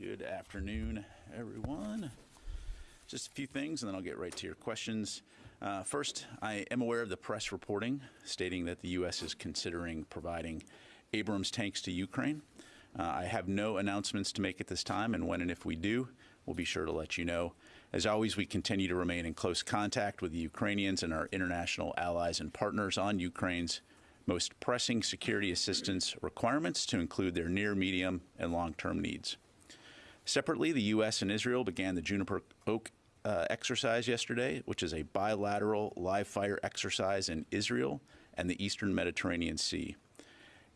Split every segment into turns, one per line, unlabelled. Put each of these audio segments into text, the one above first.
Good afternoon, everyone. Just a few things, and then I'll get right to your questions. Uh, first, I am aware of the press reporting stating that the U.S. is considering providing Abrams tanks to Ukraine. Uh, I have no announcements to make at this time, and when and if we do, we'll be sure to let you know. As always, we continue to remain in close contact with the Ukrainians and our international allies and partners on Ukraine's most pressing security assistance requirements to include their near, medium, and long-term needs. Separately, the U.S. and Israel began the Juniper Oak uh, exercise yesterday, which is a bilateral live fire exercise in Israel and the eastern Mediterranean Sea.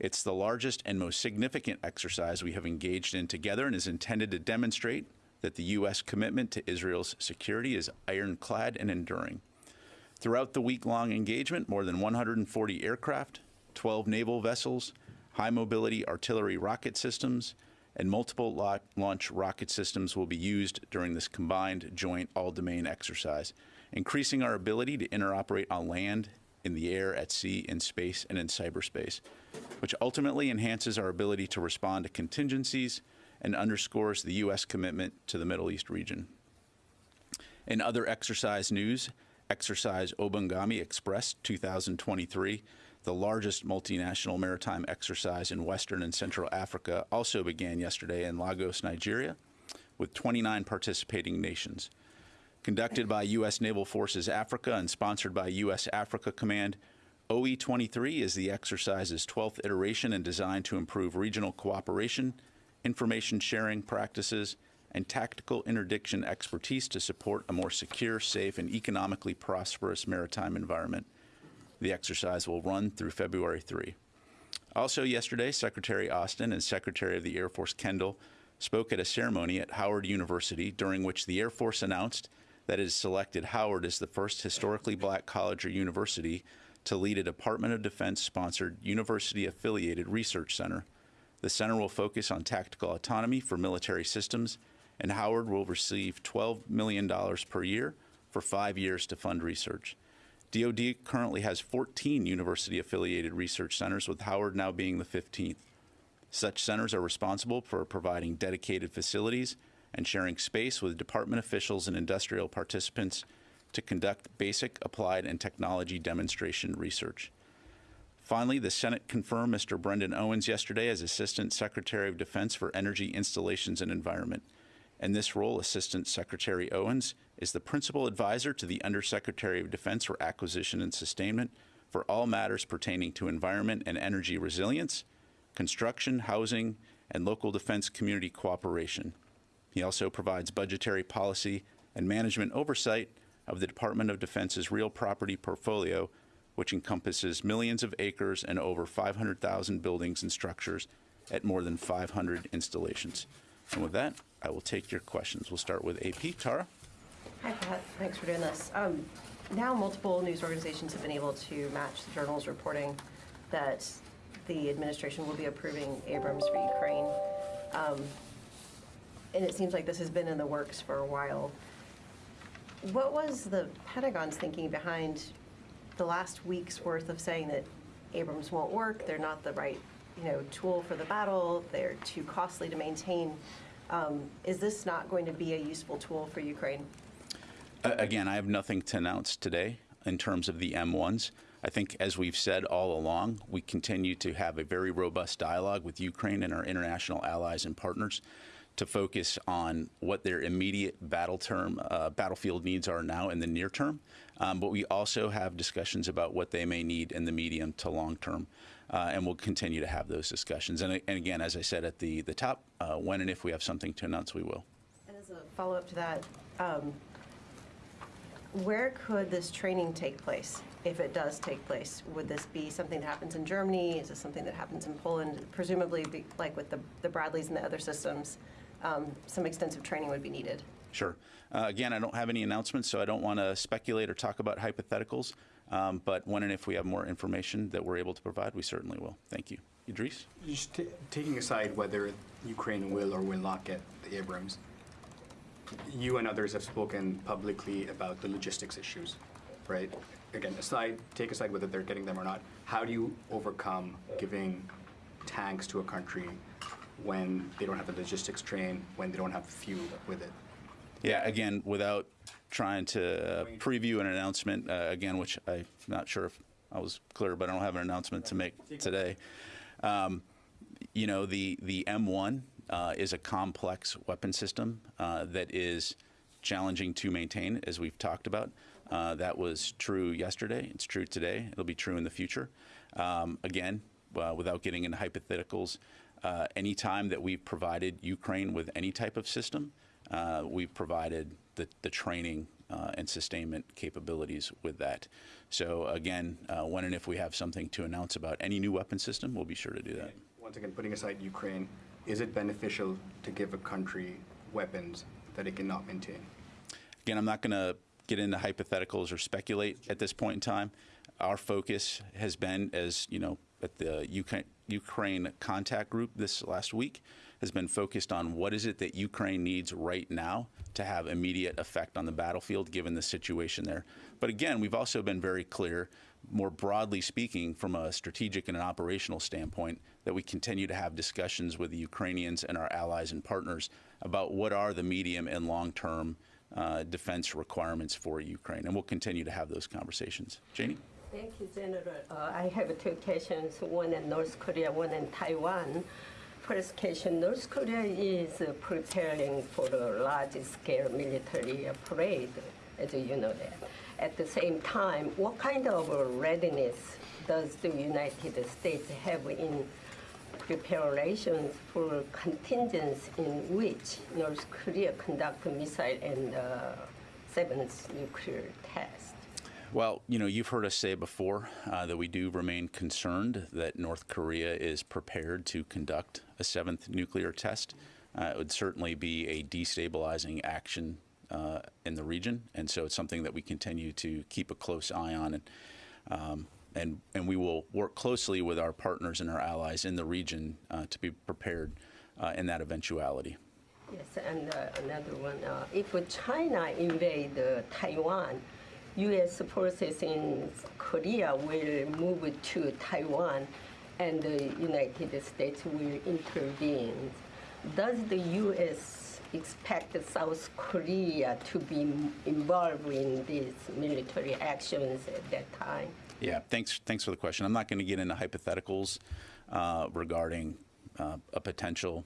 It's the largest and most significant exercise we have engaged in together and is intended to demonstrate that the U.S. commitment to Israel's security is ironclad and enduring. Throughout the week long engagement, more than 140 aircraft, 12 naval vessels, high mobility artillery rocket systems, and multiple launch rocket systems will be used during this combined joint all-domain exercise, increasing our ability to interoperate on land, in the air, at sea, in space, and in cyberspace, which ultimately enhances our ability to respond to contingencies and underscores the U.S. commitment to the Middle East region. In other exercise news, Exercise Obangame Express 2023 the largest multinational maritime exercise in Western and Central Africa also began yesterday in Lagos, Nigeria, with 29 participating nations. Conducted by U.S. Naval Forces Africa and sponsored by U.S. Africa Command, OE-23 is the exercise's 12th iteration and designed to improve regional cooperation, information sharing practices, and tactical interdiction expertise to support a more secure, safe, and economically prosperous maritime environment. The exercise will run through February 3. Also yesterday, Secretary Austin and Secretary of the Air Force Kendall spoke at a ceremony at Howard University during which the Air Force announced that it has selected Howard as the first historically black college or university to lead a Department of Defense-sponsored university-affiliated research center. The center will focus on tactical autonomy for military systems, and Howard will receive $12 million per year for five years to fund research. DoD currently has 14 university-affiliated research centers, with Howard now being the 15th. Such centers are responsible for providing dedicated facilities and sharing space with department officials and industrial participants to conduct basic, applied, and technology demonstration research. Finally, the Senate confirmed Mr. Brendan Owens yesterday as Assistant Secretary of Defense for Energy Installations and Environment. In this role, Assistant Secretary Owens is the principal advisor to the Undersecretary of Defense for Acquisition and Sustainment for all matters pertaining to environment and energy resilience, construction, housing, and local defense community cooperation. He also provides budgetary policy and management oversight of the Department of Defense's real property portfolio, which encompasses millions of acres and over 500,000 buildings and structures at more than 500 installations. And with that, I will take your questions. We'll start with AP. Tara?
Hi, Pat. Thanks for doing this. Um, now, multiple news organizations have been able to match the journal's reporting that the administration will be approving Abrams for Ukraine. Um, and it seems like this has been in the works for a while. What was the Pentagon's thinking behind the last week's worth of saying that Abrams won't work, they're not the right you know, tool for the battle, they're too costly to maintain. Um, is this not going to be a useful tool for Ukraine?
again, I have nothing to announce today in terms of the M1s. I think, as we've said all along, we continue to have a very robust dialogue with Ukraine and our international allies and partners to focus on what their immediate battle term, uh, battlefield needs are now in the near term. Um, but we also have discussions about what they may need in the medium to long term. Uh, and we'll continue to have those discussions. And, and again, as I said at the, the top, uh, when and if we have something to announce, we will.
And as a follow-up to that, um, where could this training take place, if it does take place? Would this be something that happens in Germany? Is this something that happens in Poland? Presumably, be, like with the, the Bradleys and the other systems, um, some extensive training would be needed.
Sure. Uh, again, I don't have any announcements, so I don't want to speculate or talk about hypotheticals. Um, but when and if we have more information that we're able to provide, we certainly will. Thank you. Idrees?
Just taking aside whether Ukraine will or will not get the Abrams, you and others have spoken publicly about the logistics issues, right? Again, aside, take aside whether they're getting them or not. How do you overcome giving tanks to a country when they don't have the logistics train, when they don't have fuel with it?
Yeah, again, without trying to uh, preview an announcement, uh, again, which I'm not sure if I was clear, but I don't have an announcement to make today. Um, you know, the, the M1 uh, is a complex weapon system uh, that is challenging to maintain, as we've talked about. Uh, that was true yesterday. It's true today. It'll be true in the future. Um, again, uh, without getting into hypotheticals, uh, any time that we've provided Ukraine with any type of system, uh, we've provided the, the training uh, and sustainment capabilities with that. So again, uh, when and if we have something to announce about any new weapon system, we'll be sure to do that.
Once again, putting aside Ukraine, is it beneficial to give a country weapons that it cannot maintain?
Again, I'm not going to get into hypotheticals or speculate at this point in time. Our focus has been, as you know, at the Ukraine, Ukraine contact group this last week, has been focused on what is it that Ukraine needs right now to have immediate effect on the battlefield, given the situation there. But again, we've also been very clear, more broadly speaking, from a strategic and an operational standpoint, that we continue to have discussions with the Ukrainians and our allies and partners about what are the medium and long term uh, defense requirements for Ukraine. And we'll continue to have those conversations. Janie?
Thank you, General. Uh, I have two questions, one in North Korea, one in Taiwan. First question, North Korea is uh, preparing for a large-scale military parade, as you know that. At the same time, what kind of readiness does the United States have in preparations for contingents in which North Korea conduct missile and uh, seventh nuclear test?
Well, you know, you've heard us say before uh, that we do remain concerned that North Korea is prepared to conduct a seventh nuclear test. Uh, it would certainly be a destabilizing action uh, in the region, and so it's something that we continue to keep a close eye on, and um, and and we will work closely with our partners and our allies in the region uh, to be prepared uh, in that eventuality.
Yes, and uh, another one, if China invade Taiwan, U.S. forces in Korea will move to Taiwan, and the United States will intervene. Does the U.S. expect South Korea to be involved in these military actions at that time?
Yeah, thanks. Thanks for the question. I'm not going to get into hypotheticals uh, regarding uh, a potential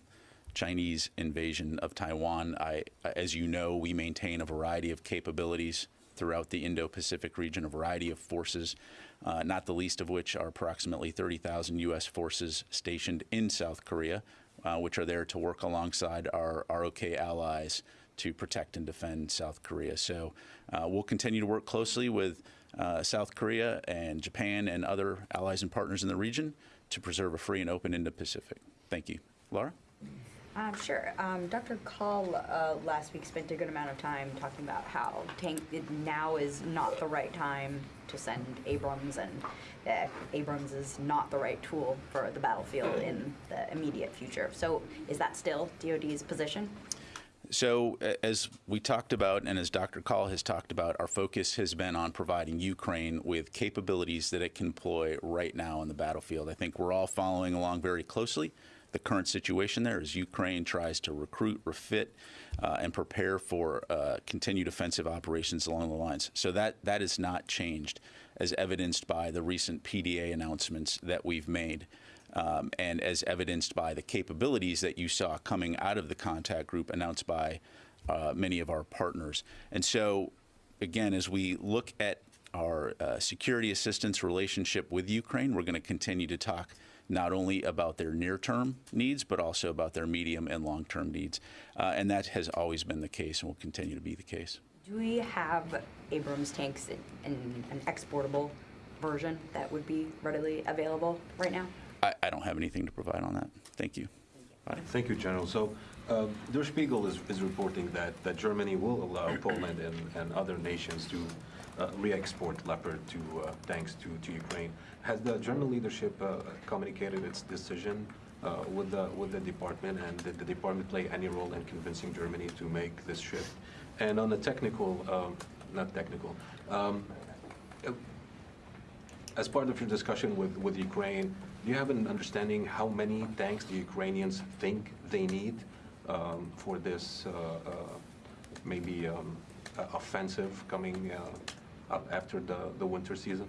Chinese invasion of Taiwan. I, as you know, we maintain a variety of capabilities throughout the Indo-Pacific region, a variety of forces, uh, not the least of which are approximately 30,000 U.S. forces stationed in South Korea, uh, which are there to work alongside our ROK allies to protect and defend South Korea. So uh, we'll continue to work closely with uh, South Korea and Japan and other allies and partners in the region to preserve a free and open Indo-Pacific. Thank you. Laura?
Um, sure. Um, Dr. Kahl uh, last week spent a good amount of time talking about how tank now is not the right time to send Abrams, and uh, Abrams is not the right tool for the battlefield in the immediate future. So, is that still DoD's position?
So, as we talked about, and as Dr. Kahl has talked about, our focus has been on providing Ukraine with capabilities that it can employ right now on the battlefield. I think we're all following along very closely the current situation there as Ukraine tries to recruit, refit, uh, and prepare for uh, continued offensive operations along the lines. So that that has not changed, as evidenced by the recent PDA announcements that we've made. Um, and as evidenced by the capabilities that you saw coming out of the contact group announced by uh, many of our partners. And so, again, as we look at our uh, security assistance relationship with Ukraine, we're going to continue to talk not only about their near-term needs, but also about their medium and long-term needs. Uh, and that has always been the case and will continue to be the case.
Do we have Abrams tanks in, in an exportable version that would be readily available right now?
I, I don't have anything to provide on that. Thank you. Bye.
Thank you, General. So uh, Der Spiegel is, is reporting that, that Germany will allow Poland and, and other nations to re-export Leopard to uh, tanks to, to Ukraine. Has the German leadership uh, communicated its decision uh, with the with the department, and did the department play any role in convincing Germany to make this shift? And on the technical, um, not technical. Um, as part of your discussion with, with Ukraine, do you have an understanding how many tanks the Ukrainians think they need um, for this uh, uh, maybe um, uh, offensive coming uh, up after the, the winter season?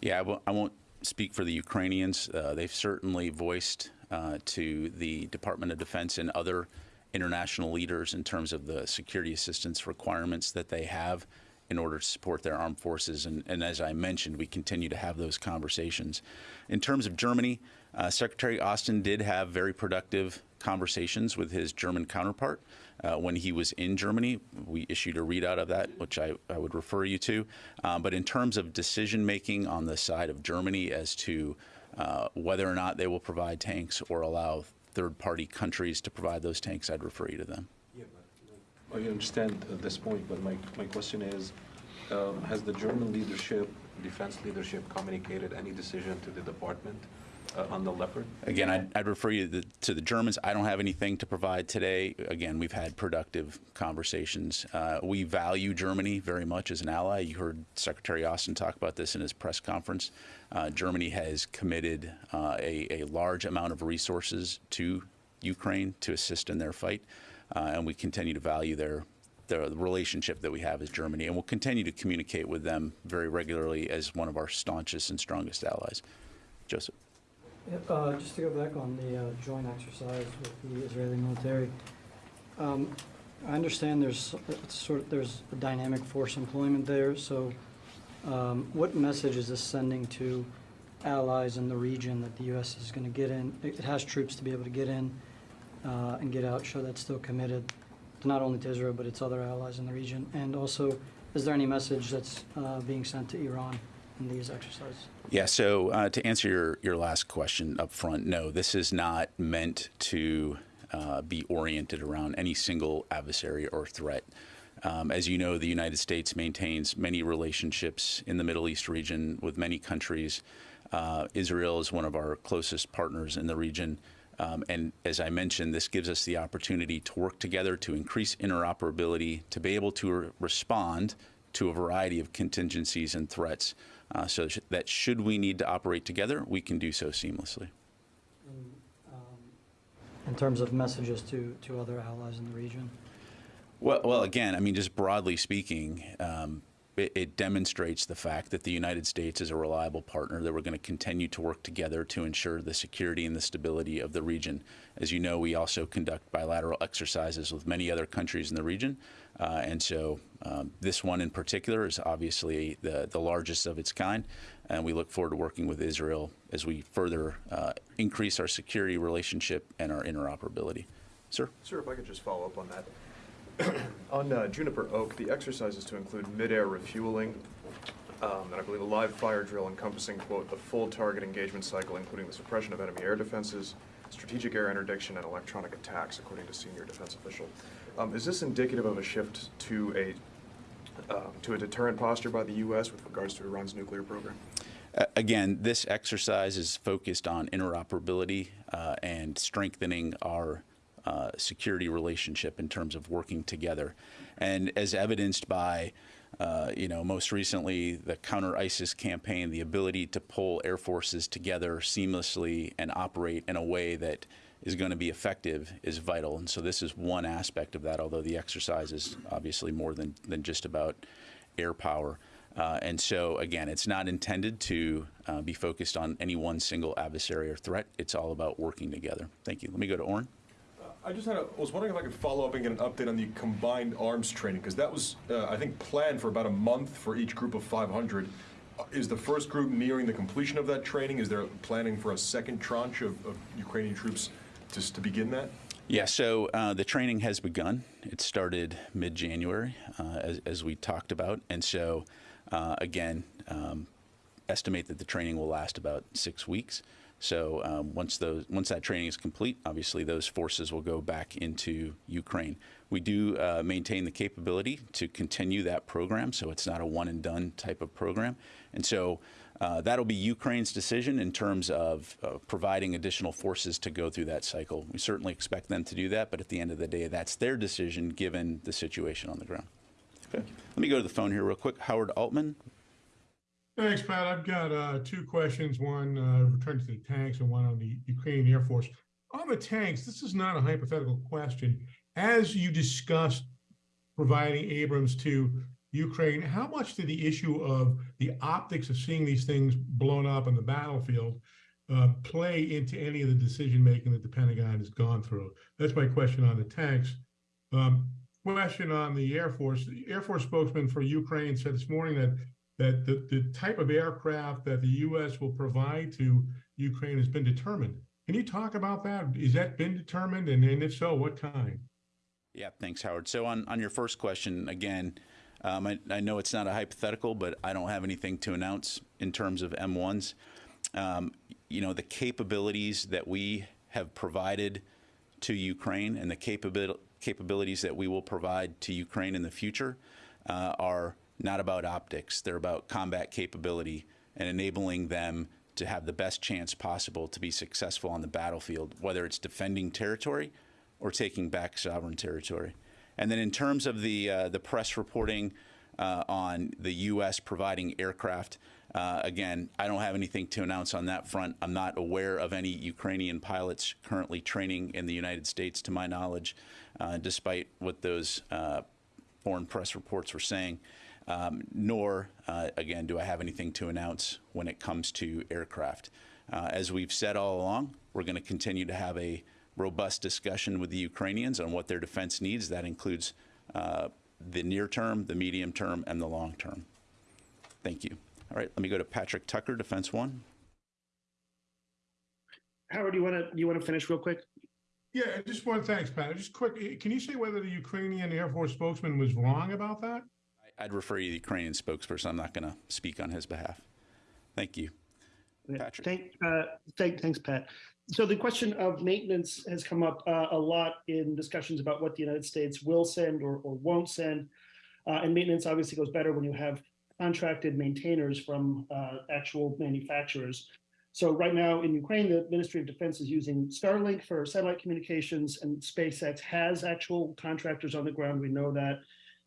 Yeah, I won't- won't speak for the Ukrainians. Uh, They've certainly voiced uh, to the Department of Defense and other international leaders in terms of the security assistance requirements that they have in order to support their armed forces. And, and as I mentioned, we continue to have those conversations. In terms of Germany, uh, Secretary Austin did have very productive conversations with his German counterpart. Uh, when he was in Germany, we issued a readout of that, which I, I would refer you to. Uh, but in terms of decision making on the side of Germany as to uh, whether or not they will provide tanks or allow third party countries to provide those tanks, I'd refer you to them.
I understand this point, but my, my question is, um, has the German leadership, defense leadership communicated any decision to the department on the Leopard?
Again, I'd, I'd refer you to the, to the Germans. I don't have anything to provide today. Again, we've had productive conversations. Uh, we value Germany very much as an ally. You heard Secretary Austin talk about this in his press conference. Uh, Germany has committed uh, a, a large amount of resources to Ukraine to assist in their fight, uh, and we continue to value their the relationship that we have as Germany, and we'll continue to communicate with them very regularly as one of our staunchest and strongest allies. Joseph.
Yep, uh, Just to go back on the uh, joint exercise with the Israeli military, um, I understand there's sort of, there's a dynamic force employment there, so um, what message is this sending to allies in the region that the U.S. is going to get in? It has troops to be able to get in uh, and get out, show that's still committed, to not only to Israel, but its other allies in the region. And also, is there any message that's uh, being sent to Iran in these exercises?
Yeah, so uh, to answer your, your last question up front, no, this is not meant to uh, be oriented around any single adversary or threat. Um, as you know, the United States maintains many relationships in the Middle East region with many countries. Uh, Israel is one of our closest partners in the region. Um, and as I mentioned, this gives us the opportunity to work together to increase interoperability, to be able to re- respond to a variety of contingencies and threats, uh, so that should we need to operate together, we can do so seamlessly.
in, um, in terms of messages to, to other allies in the region?
Well, well, again, I mean, just broadly speaking, um, it, it demonstrates the fact that the United States is a reliable partner, that we're going to continue to work together to ensure the security and the stability of the region. As you know, we also conduct bilateral exercises with many other countries in the region. Uh, and so um, this one in particular is obviously the, the largest of its kind. And we look forward to working with Israel as we further uh, increase our security relationship and our interoperability. Sir?
Sir, if I could just follow up on that. On uh, Juniper Oak, the exercise is to include mid-air refueling, um, and I believe a live fire drill encompassing, quote, "the full target engagement cycle, including the suppression of enemy air defenses, strategic air interdiction, and electronic attacks," according to senior defense official. Um, Is this indicative of a shift to a, um, to a deterrent posture by the U.S. with regards to Iran's nuclear program?
Again, this exercise is focused on interoperability uh, and strengthening our uh, security relationship in terms of working together. And as evidenced by, uh, you know, most recently the counter ISIS campaign, the ability to pull air forces together seamlessly and operate in a way that is going to be effective is vital. And so this is one aspect of that, although the exercise is obviously more than, than just about air power. Uh, and so, again, it's not intended to uh, be focused on any one single adversary or threat. It's all about working together. Thank you. Let me go to Oren.
I just had a, was wondering if I could follow up and get an update on the combined arms training, because that was, uh, I think, planned for about a month for each group of 500. Uh, Is the first group nearing the completion of that training? Is there planning for a second tranche of, of Ukrainian troops to, to begin that?
Yeah, so uh, the training has begun. It started mid January, uh, as, as we talked about. And so, uh, again, um, estimate that the training will last about six weeks. So um, once those once that training is complete, obviously those forces will go back into Ukraine. We do uh, maintain the capability to continue that program, so it's not a one and done type of program. And so uh, that'll be Ukraine's decision in terms of uh, providing additional forces to go through that cycle. We certainly expect them to do that, but at the end of the day, that's their decision given the situation on the ground. Okay. Let me go to the phone here real quick. Howard Altman.
Thanks, Pat. I've got uh, two questions. One uh, returning to the tanks and one on the Ukrainian Air Force. On the tanks, this is not a hypothetical question. As you discussed providing Abrams to Ukraine, how much did the issue of the optics of seeing these things blown up on the battlefield uh, play into any of the decision making that the Pentagon has gone through? That's my question on the tanks. Um, question on the Air Force. The Air Force spokesman for Ukraine said this morning that that the, the type of aircraft that the U.S. will provide to Ukraine has been determined. Can you talk about that? Is that been determined? And, and if so, what kind?
Yeah, thanks, Howard. So on, on your first question, again, um, I, I know it's not a hypothetical, but I don't have anything to announce in terms of M1s. Um, you know, the capabilities that we have provided to Ukraine and the capabil- capabilities that we will provide to Ukraine in the future uh, are not about optics. They're about combat capability and enabling them to have the best chance possible to be successful on the battlefield, whether it's defending territory or taking back sovereign territory. And then in terms of the uh, the press reporting uh, on the U.S. providing aircraft, uh, again, I don't have anything to announce on that front. I'm not aware of any Ukrainian pilots currently training in the United States, to my knowledge, uh, despite what those uh, foreign press reports were saying. Um, nor, uh, again, do I have anything to announce when it comes to aircraft. As we've said all along, we're going to continue to have a robust discussion with the Ukrainians on what their defense needs. That includes uh, the near term, the medium term, and the long term. Thank you. All right, let me go to Patrick Tucker, Defense One.
Howard, you want to you want to finish real quick?
Yeah, I just one thanks, Pat. Just quick, can you say whether the Ukrainian Air Force spokesman was wrong about that?
I'd refer you to the Ukrainian spokesperson. I'm not going to speak on his behalf. Thank you. Patrick.
Thank, uh, thank, thanks, Pat. So the question of maintenance has come up uh, a lot in discussions about what the United States will send or, or won't send. Uh, and maintenance obviously goes better when you have contracted maintainers from uh, actual manufacturers. So right now in Ukraine, the Ministry of Defense is using Starlink for satellite communications, and SpaceX has actual contractors on the ground. We know that.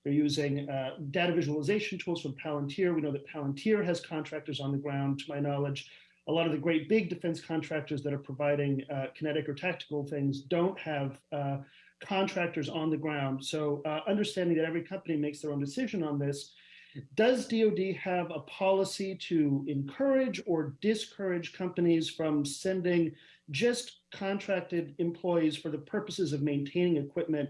They're using uh, data visualization tools from Palantir. We know that Palantir has contractors on the ground, to my knowledge. A lot of the great big defense contractors that are providing uh, kinetic or tactical things don't have uh, contractors on the ground. So uh, understanding that every company makes their own decision on this, does DoD have a policy to encourage or discourage companies from sending just contracted employees for the purposes of maintaining equipment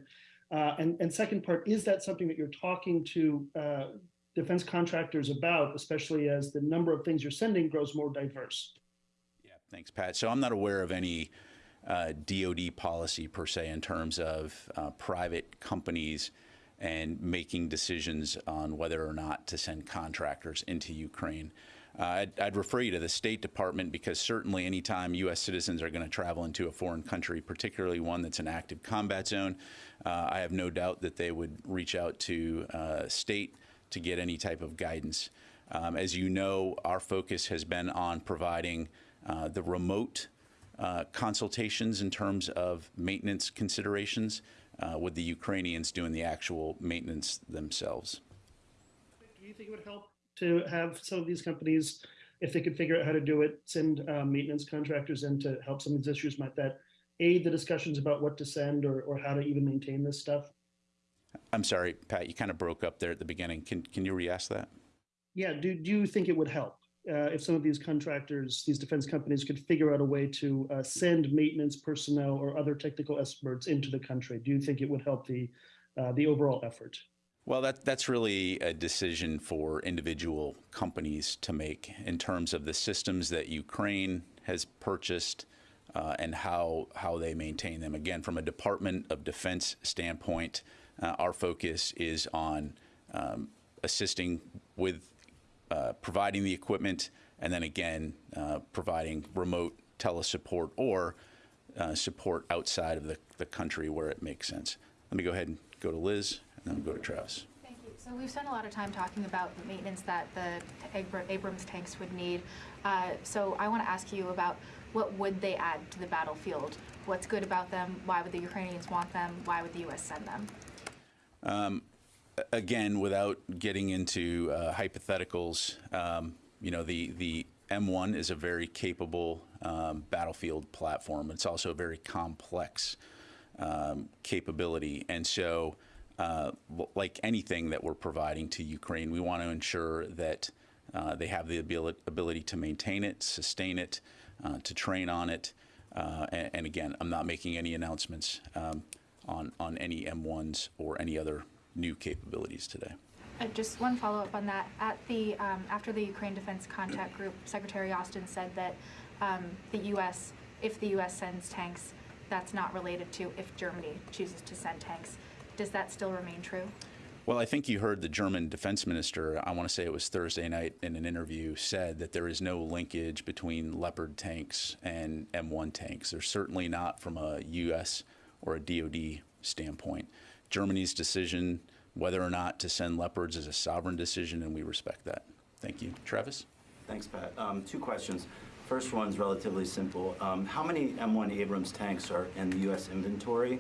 uh, and, and second part, is that something that you're talking to uh, defense contractors about, especially as the number of things you're sending grows more diverse?
Yeah, thanks, Pat. So I'm not aware of any uh, DoD policy per se in terms of uh, private companies and making decisions on whether or not to send contractors into Ukraine. Uh, I'd, I'd, refer you to the State Department because certainly anytime U.S. citizens are going to travel into a foreign country, particularly one that's an active combat zone, uh, I have no doubt that they would reach out to uh, state to get any type of guidance. Um, as you know, our focus has been on providing uh, the remote uh, consultations in terms of maintenance considerations uh, with the Ukrainians doing the actual maintenance themselves.
Do you think it would help to have some of these companies, if they could figure out how to do it, send uh, maintenance contractors in to help some of these issues? Might that aid the discussions about what to send or, or how to even maintain this stuff?
I'm sorry, Pat, you kind of broke up there at the beginning. Can, can you re-ask that?
Yeah, do, do you think it would help uh, if some of these contractors, these defense companies could figure out a way to uh, send maintenance personnel or other technical experts into the country? Do you think it would help the, uh, the overall effort?
Well, that, that's really a decision for individual companies to make in terms of the systems that Ukraine has purchased uh, and how, how they maintain them. Again, from a Department of Defense standpoint, uh, our focus is on um, assisting with uh, providing the equipment and then again uh, providing remote telesupport or uh, support outside of the, the country where it makes sense. Let me go ahead and go to Liz and then we'll go to Travis.
Thank you. So we've spent a lot of time talking about the maintenance that the Abrams tanks would need. Uh, so I want to ask you about what would they add to the battlefield? What's good about them? Why would the Ukrainians want them? Why would the U.S. send them?
Um, again, without getting into uh, hypotheticals, um, you know, the, the M1 is a very capable um, battlefield platform. It's also a very complex um, capability. And so, uh, like anything that we're providing to Ukraine, we want to ensure that uh, they have the ability, ability to maintain it, sustain it, uh, to train on it. Uh, and, and again, I'm not making any announcements um, on, on any M1s or any other new capabilities today.
Uh, Just one follow-up on that. At the, um, after the Ukraine Defense Contact Group, Secretary Austin said that um, the U.S., if the U.S. sends tanks, that's not related to if Germany chooses to send tanks. Does that still remain true?
Well, I think you heard the German defense minister, I want to say it was Thursday night in an interview, said that there is no linkage between Leopard tanks and M1 tanks. They're certainly not from a U.S. or a DoD standpoint. Germany's decision whether or not to send Leopards is a sovereign decision, and we respect that. Thank you. Travis?
Thanks, Pat. Um, Two questions. First one's relatively simple. Um, How many M1 Abrams tanks are in the U.S. inventory?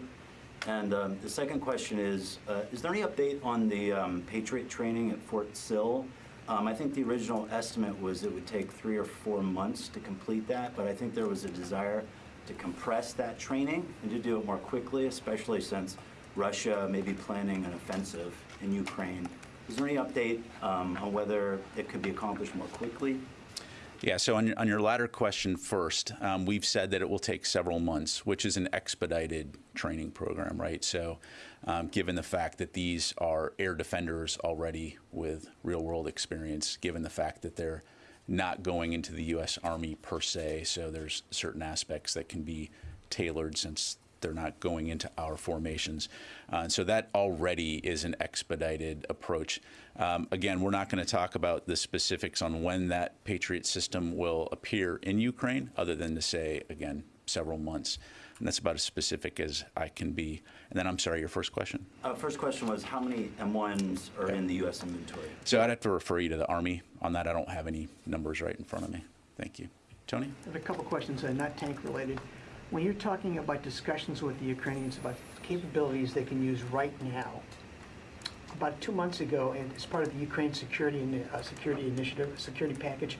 And um, the second question is, uh, is there any update on the um, Patriot training at Fort Sill? Um, I think the original estimate was it would take three or four months to complete that, but I think there was a desire to compress that training and to do it more quickly, especially since Russia may be planning an offensive in Ukraine. Is there any update um, on whether it could be accomplished more quickly?
Yeah, so on your, on your latter question first, um, we've said that it will take several months, which is an expedited training program, right? So, um, given the fact that these are air defenders already with real world experience, given the fact that they're not going into the U.S. Army per se, so there's certain aspects that can be tailored since they're not going into our formations. Uh, so that already is an expedited approach. Um, again, we're not going to talk about the specifics on when that Patriot system will appear in Ukraine, other than to say, again, several months. And that's about as specific as I can be. And then I'm sorry, your first question?
Uh, First question was, how many M1s are in the U.S. inventory?
So I'd have to refer you to the Army on that. I don't have any numbers right in front of me. Thank you. Tony?
I have a couple questions, uh, not tank related. When you're talking about discussions with the Ukrainians about capabilities they can use right now, about two months ago, and as part of the Ukraine Security Ini- uh, Security Initiative, Security Package,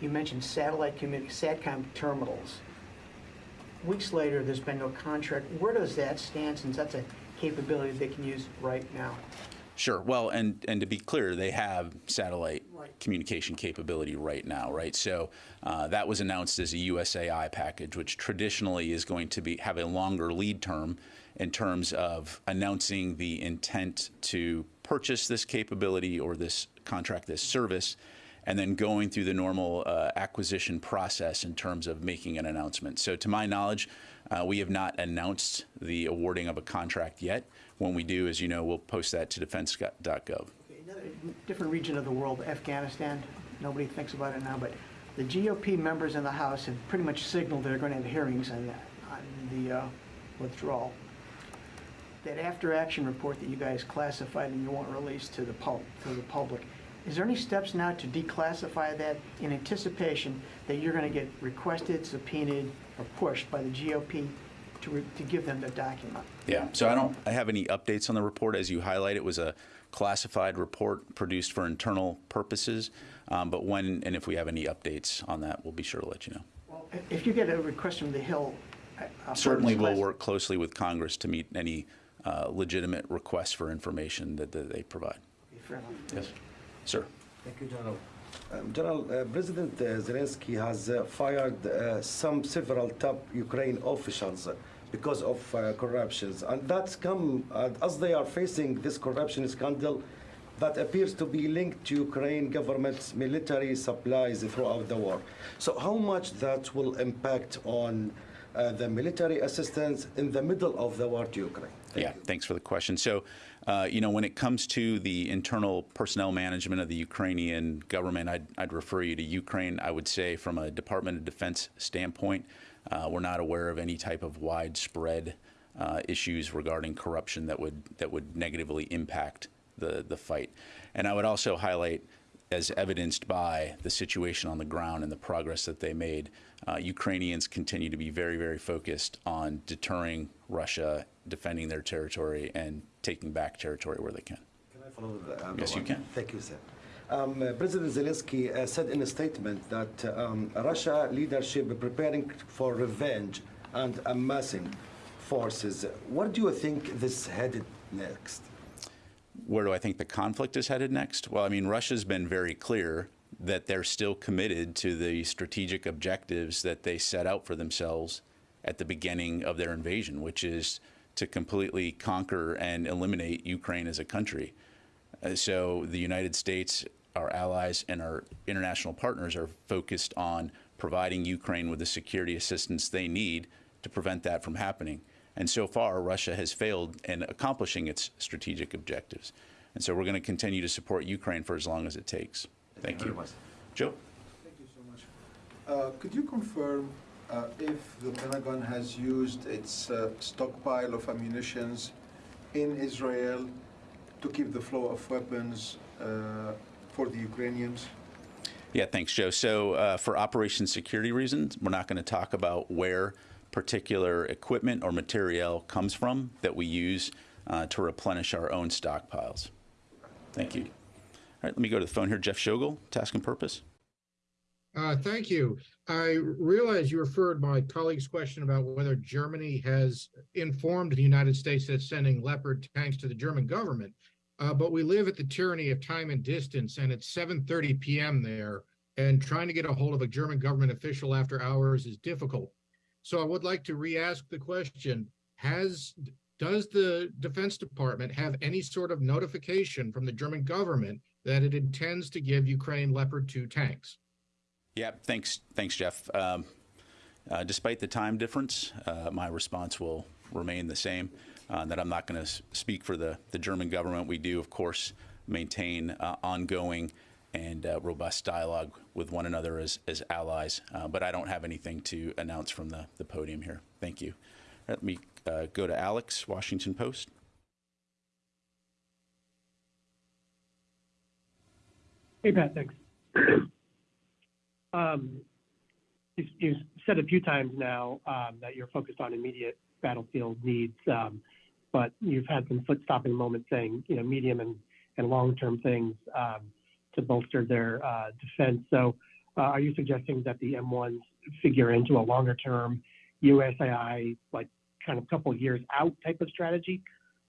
you mentioned satellite communi- SATCOM terminals. Weeks later, there's been no contract. Where does that stand, since that's a capability they can use right now?
Sure. Well, and and to be clear, they have satellite communication capability right now, right? So uh, that was announced as a USAI package, which traditionally is going to be have a longer lead term in terms of announcing the intent to purchase this capability or this contract, this service, and then going through the normal uh, acquisition process in terms of making an announcement. So, to my knowledge, uh, we have not announced the awarding of a contract yet. When we do, as you know, we'll post that to defense.gov.
Another different region of the world, Afghanistan, nobody thinks about it now, but the GOP members in the House have pretty much signaled they're going to have hearings on, on the uh, withdrawal. That after-action report that you guys classified and you won't release to the pub, to the public, is there any steps now to declassify that in anticipation that you're going to get requested, subpoenaed, or pushed by the GOP to, re- to give them the document?
Yeah. So I don't I have any updates on the report. As you highlight, it was a classified report produced for internal purposes. Um, but when and if we have any updates on that, we'll be sure to let you know.
Well, If you get a request from the Hill. uh,
Certainly, we'll work closely with Congress to meet any uh, legitimate requests for information that, that they provide.
class- Fair enough.
Yes, sir.
Thank you, General. Um, General, uh, President uh, Zelensky has uh, fired uh, some several top Ukraine officials because of uh, corruptions, and that's come uh, as they are facing this corruption scandal that appears to be linked to Ukraine government's military supplies throughout the war. So, how much that will impact on uh, the military assistance in the middle of the war to Ukraine?
yeah, thanks for the question. So, uh, you know, when it comes to the internal personnel management of the Ukrainian government, I'd, I'd refer you to Ukraine. I would say, from a Department of Defense standpoint, uh, we're not aware of any type of widespread uh, issues regarding corruption that would that would negatively impact the the fight. And I would also highlight as evidenced by the situation on the ground and the progress that they made, uh, Ukrainians continue to be very, very focused on deterring Russia, defending their territory, and taking back territory where they can.
Can I follow the, uh,
Yes, you can.
Thank you, sir. Um, uh, President Zelensky uh, said in a statement that um, Russia leadership preparing for revenge and amassing forces. Where do you think this headed next?
Where do I think the conflict is headed next? Well, I mean, Russia's been very clear that they're still committed to the strategic objectives that they set out for themselves at the beginning of their invasion, which is to completely conquer and eliminate Ukraine as a country. Uh, so the United States, our allies, and our international partners are focused on providing Ukraine with the security assistance they need to prevent that from happening. And so far, Russia has failed in accomplishing its strategic objectives. And so we're going to continue to support Ukraine for as long as it takes. Thank, you. Joe?
Thank you so much. Uh, Could you confirm uh, if the Pentagon has used its uh, stockpile of ammunitions in Israel to keep the flow of weapons uh, for the Ukrainians?
Yeah, thanks, Joe. So, uh, for operation security reasons, we're not going to talk about where particular equipment or material comes from that we use uh, to replenish our own stockpiles. Thank you. All right, let me go to the phone here. Jeff Schogol, Task and Purpose.
Uh, thank you. I realize you referred my colleague's question about whether Germany has informed the United States that sending Leopard tanks to the German government. Uh, but we live at the tyranny of time and distance, and it's 7:30 p.m. there, and trying to get a hold of a German government official after hours is difficult. So I would like to re-ask the question: Has does the Defense Department have any sort of notification from the German government that it intends to give Ukraine Leopard 2 tanks?
Yeah, thanks, thanks, Jeff. Um, uh, despite the time difference, uh, my response will remain the same. Uh, that I'm not going to speak for the the German government. We do, of course, maintain uh, ongoing and uh, robust dialogue with one another as as allies. Uh, but I don't have anything to announce from the the podium here. Thank you. Let me go to Alex, Washington Post.
Hey, Pat, thanks. um, you've, you've, said a few times now um, that you're focused on immediate battlefield needs, um, but you've had some foot-stopping moments saying, you know, medium and, and long-term things um, to bolster their uh, defense. So, uh, are you suggesting that the M1s figure into a longer-term USAI, like kind of couple years out type of strategy?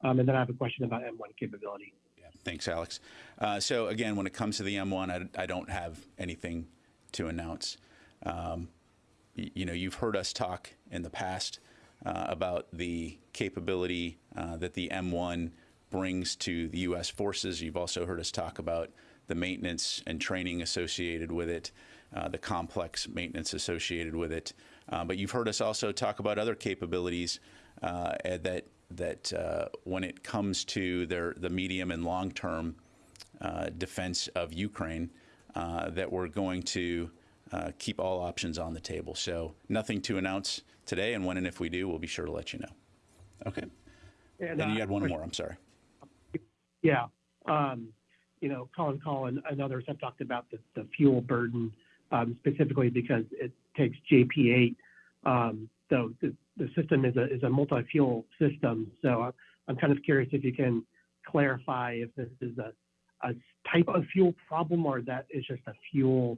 Um, and then I have a question about M1 capability.
Yeah, Thanks, Alex. Uh, so again, when it comes to the M1, I, I don't have anything to announce. Um, you know, you've heard us talk in the past uh, about the capability uh, that the M1 brings to the U.S. forces. You've also heard us talk about the maintenance and training associated with it, uh, the complex maintenance associated with it. Uh, but you've heard us also talk about other capabilities uh, that that uh, when it comes to their the medium and long term uh, defense of Ukraine, uh, that we're going to uh, keep all options on the table. So nothing to announce today, and when and if we do, we'll be sure to let you know. Okay. And, then you had one more. I'm sorry.
Yeah. Um, you know, Colin Kahl and others have talked about the, fuel burden um, specifically because it takes JP8. Um, so the, the system is a, multi-fuel system. So I'm kind of curious if you can clarify if this is a, type of fuel problem or that is just a fuel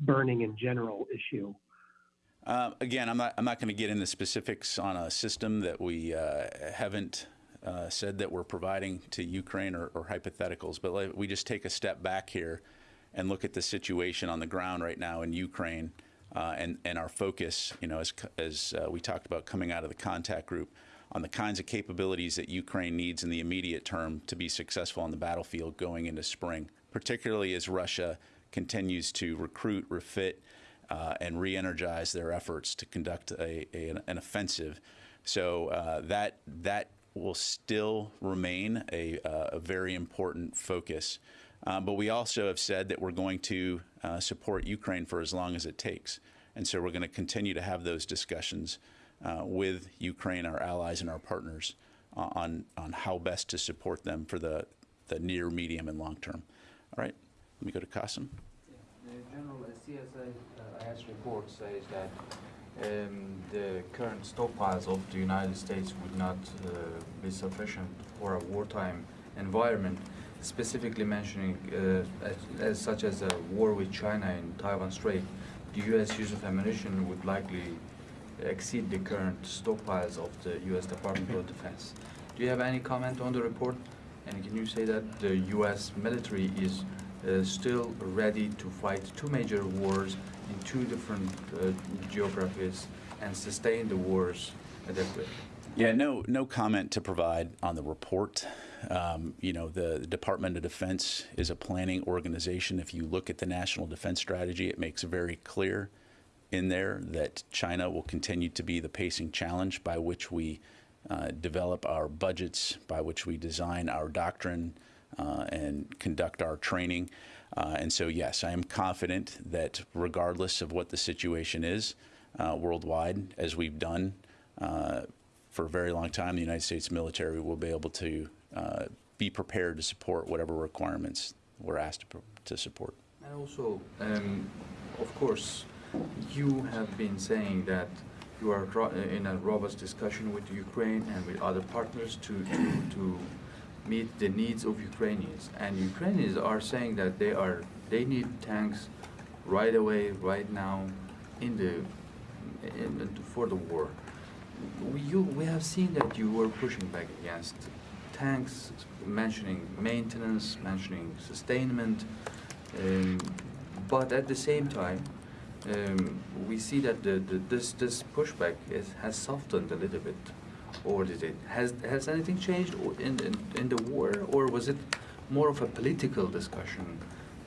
burning in general issue.
Uh, again, I'm not, I'm not going to get into specifics on a system that we uh, haven't uh, said that we're providing to Ukraine or, hypotheticals, but let, we just take a step back here and look at the situation on the ground right now in Ukraine uh, and, and our focus, you know, as, as uh, we talked about coming out of the contact group, on the kinds of capabilities that Ukraine needs in the immediate term to be successful on the battlefield going into spring, particularly as Russia continues to recruit, refit, uh, and re-energize their efforts to conduct a, a an offensive. So uh, that that will still remain a, uh, a very important focus. Um, but we also have said that we're going to uh, support Ukraine for as long as it takes. And so we're going to continue to have those discussions uh, with Ukraine, our allies, and our partners uh, on, on how best to support them for the, the near, medium, and long term. All right, let me go to Qasim.
The general CSIS uh, report says that um, the current stockpiles of the United States would not uh, be sufficient for a wartime environment. specifically mentioning uh, as, as such as a war with China in Taiwan Strait, the U.S. use of ammunition would likely exceed the current stockpiles of the U.S. Department of Defense. Do you have any comment on the report? And can you say that the U.S. military is still ready to fight two major wars in two different uh, geographies and sustain the wars adequately?
Yeah, no, no comment to provide on the report. Um, you know, the, the Department of Defense is a planning organization. If you look at the National Defense Strategy, it makes very clear in there that China will continue to be the pacing challenge by which we uh, develop our budgets, by which we design our doctrine uh, and conduct our training. Uh, and so, yes, I am confident that regardless of what the situation is uh, worldwide, as we've done uh, for a very long time, the United States military will be able to uh, be prepared to support whatever requirements we're asked to, to support.
And also, um, of course, you have been saying that you are in a robust discussion with Ukraine and with other partners to, to, to meet the needs of Ukrainians. And Ukrainians are saying that they are they need tanks right away, right now, in the in, for the war. We, you, we have seen that you were pushing back against tanks, mentioning maintenance, mentioning sustainment, um, but at the same time, um, we see that the, the, this this pushback is, has softened a little bit, or did it? Has has anything changed in, in in the war, or was it more of a political discussion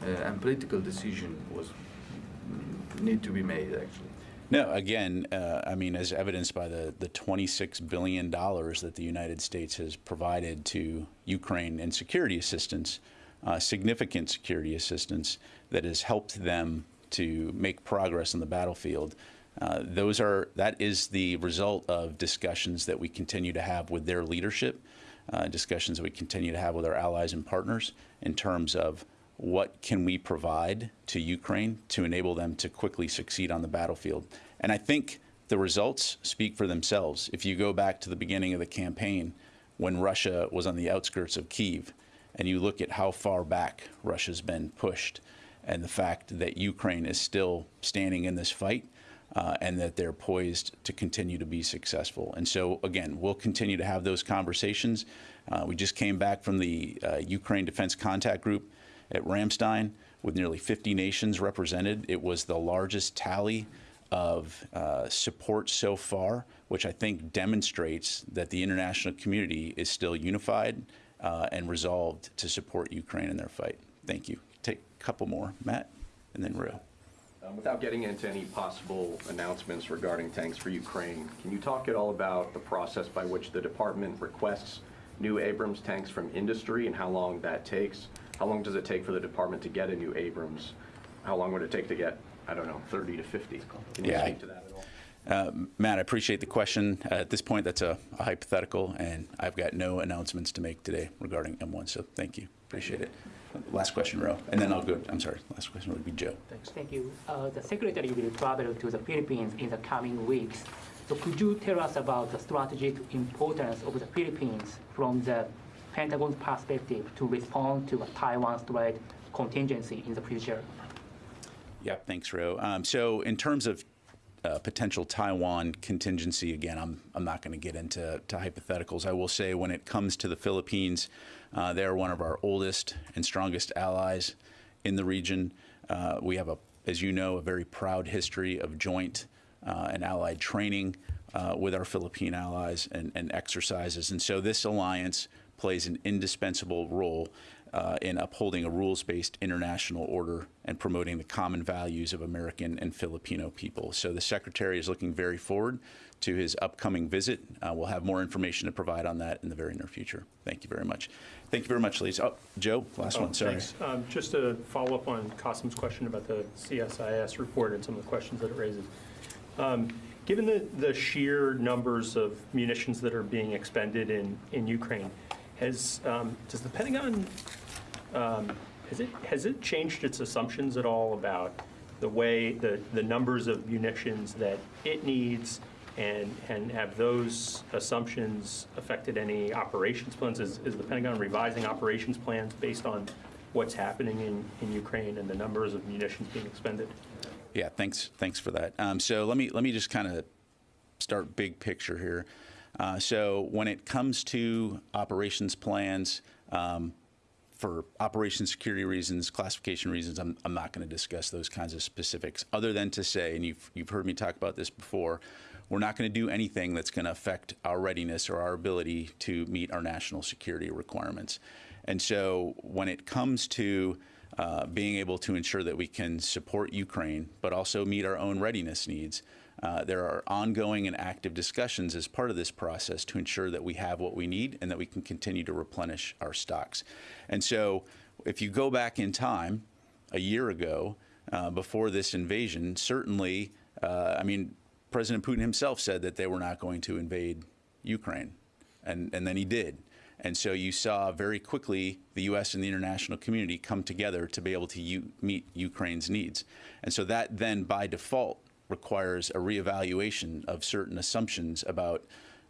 uh, and political decision was mm, need to be made actually?
No, again, uh, I mean, as evidenced by the, the $26 billion that the United States has provided to Ukraine in security assistance, uh, significant security assistance that has helped them to make progress on the battlefield. Uh, those are that is the result of discussions that we continue to have with their leadership, uh, discussions that we continue to have with our allies and partners in terms of what can we provide to Ukraine to enable them to quickly succeed on the battlefield. And I think the results speak for themselves. If you go back to the beginning of the campaign, when Russia was on the outskirts of Kiev, and you look at how far back Russia's been pushed, and the fact that Ukraine is still standing in this fight, uh, and that they're poised to continue to be successful. And so, again, we'll continue to have those conversations. Uh, we just came back from the uh, Ukraine Defense Contact Group at Ramstein with nearly 50 nations represented. It was the largest tally of uh, support so far, which I think demonstrates that the international community is still unified uh, and resolved to support Ukraine in their fight. Thank you. Take a couple more, Matt, and then Rio.
Um, Without getting into any possible announcements regarding tanks for Ukraine, can you talk at all about the process by which the department requests new Abrams tanks from industry and how long that takes? How long does it take for the department to get a new Abrams? How long would it take to get, I don't know, 30 to 50? Can you
Yeah, I-
speak to that at all?
Uh, Matt, I appreciate the question. Uh, at this point, that's a, a hypothetical, and I've got no announcements to make today regarding M1. So thank you. Appreciate it. Last question, Ro, and then I'll go. I'm sorry. Last question would be Joe. Thanks.
Thank you. Uh, The secretary will travel to the Philippines in the coming weeks. So could you tell us about the strategic importance of the Philippines from the Pentagon's perspective to respond to a Taiwan Strait contingency in the future?
Yep, thanks, Ro. Um, so in terms of uh, potential Taiwan contingency, again, I'm, I'm not going to get into to hypotheticals. I will say when it comes to the Philippines, uh, they are one of our oldest and strongest allies in the region. Uh, we have, a, as you know, a very proud history of joint uh, and allied training uh, with our Philippine allies and, and exercises. And so this alliance plays an indispensable role uh, in upholding a rules-based international order and promoting the common values of American and Filipino people. So the Secretary is looking very forward to his upcoming visit. Uh, we'll have more information to provide on that in the very near future. Thank you very much. Thank you very much, ladies. Oh, Joe, last
Oh,
one, sorry.
thanks. Um, Just to follow up on Qasim's question about the CSIS report and some of the questions that it raises. Um, Given the, the sheer numbers of munitions that are being expended in, in Ukraine, has, um, does the Pentagon, um, has it, has it changed its assumptions at all about the way, the, the numbers of munitions that it needs And, and have those assumptions affected any operations plans? Is, is the Pentagon revising operations plans based on what's happening in, in Ukraine and the numbers of munitions being expended?
Yeah, thanks. Thanks for that. Um, so let me let me just kind of start big picture here. Uh, so when it comes to operations plans, um, for operation security reasons, classification reasons, I'm, I'm not going to discuss those kinds of specifics other than to say, and you've, you've heard me talk about this before, we're not going to do anything that's going to affect our readiness or our ability to meet our national security requirements. And so when it comes to uh, being able to ensure that we can support Ukraine, but also meet our own readiness needs, uh, there are ongoing and active discussions as part of this process to ensure that we have what we need and that we can continue to replenish our stocks. And so if you go back in time, a year ago, uh, before this invasion, certainly, uh, I mean, President Putin himself said that they were not going to invade Ukraine, and, and then he did. And so you saw very quickly the U.S. and the international community come together to be able to meet Ukraine's needs. And so that then, by default, requires a reevaluation of certain assumptions about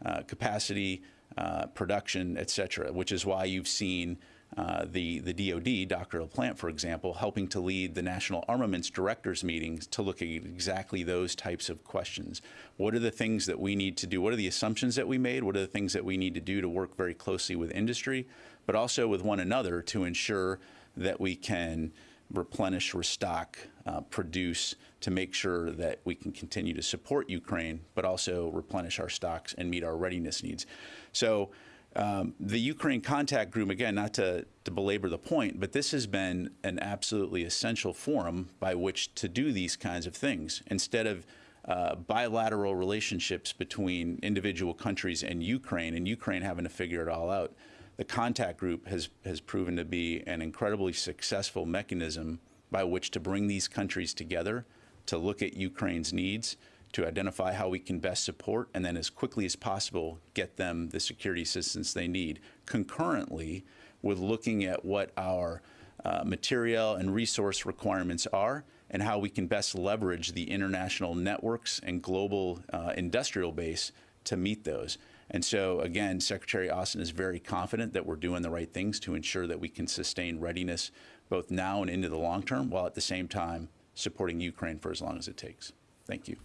uh, capacity, uh, production, et cetera, which is why you've seen uh, the, the DoD, Dr. LaPlante, for example, helping to lead the National Armaments Directors meetings to look at exactly those types of questions. What are the things that we need to do? What are the assumptions that we made? What are the things that we need to do to work very closely with industry, but also with one another to ensure that we can replenish, restock, uh, produce to make sure that we can continue to support Ukraine, but also replenish our stocks and meet our readiness needs. So um, the Ukraine contact group, again, not to, to belabor the point, but this has been an absolutely essential forum by which to do these kinds of things. Instead of uh, bilateral relationships between individual countries and Ukraine, and Ukraine having to figure it all out, the contact group has, has proven to be an incredibly successful mechanism by which to bring these countries together to look at Ukraine's needs, to identify how we can best support, and then as quickly as possible get them the security assistance they need, concurrently with looking at what our uh, material and resource requirements are and how we can best leverage the international networks and global uh, industrial base to meet those. And so, again, Secretary Austin is very confident that we're doing the right things to ensure that we can sustain readiness both now and into the long term, while at the same time supporting Ukraine for as long as it takes. Thank you.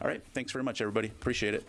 All right. Thanks very much, everybody. Appreciate it.